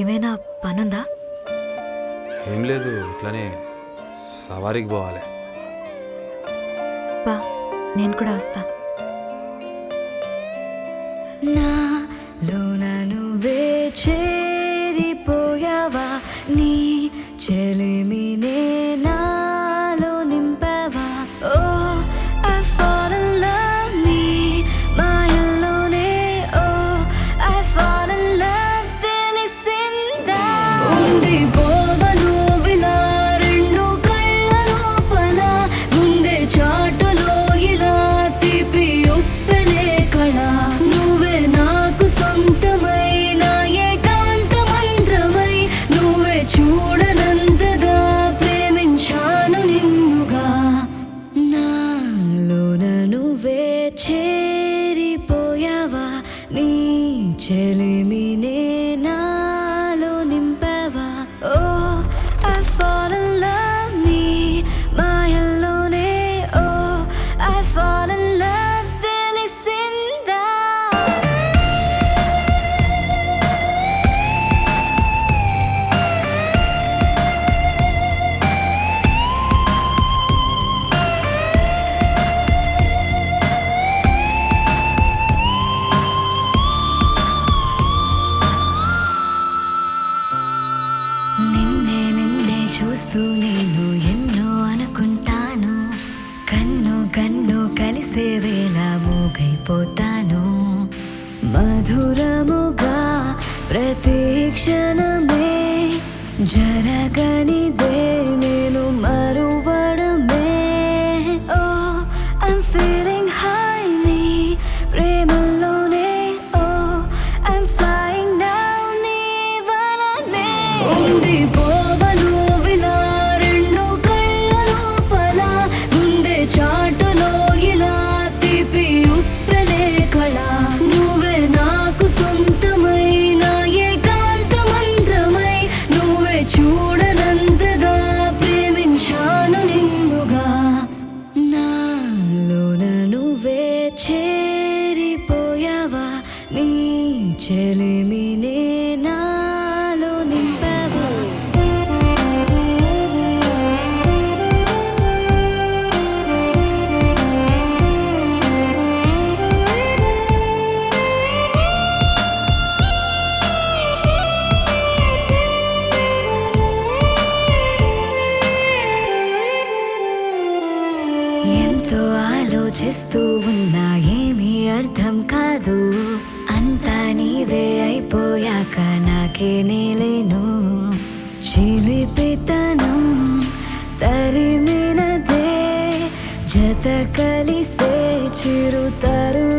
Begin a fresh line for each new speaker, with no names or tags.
ఏమైనా పనుందా?
ఏం లేదు ఇట్లానే సవారీకి పోవాలి.
బా నేను కూడా వస్తా.
నాలోన నువ్వే చేరిపోయావా చేరిపోయావా? నీ చెలిమినే చూస్తూ నేను ఎన్నో అనుకుంటాను. కన్ను కన్ను కలిసే వేళ మూగైపోతాను. మధురముగా ప్రతి క్షణమే జరగనిదే. చెలిమినే నాలో నింపావా ఎంతో ఆలోచిస్తూ ఉన్నా ఏమీ అర్థం కాదు. అంతా నీవే నాకే నేలేను. చిలిపితనం తరిమినదే. జత కలిసే చిరుతరు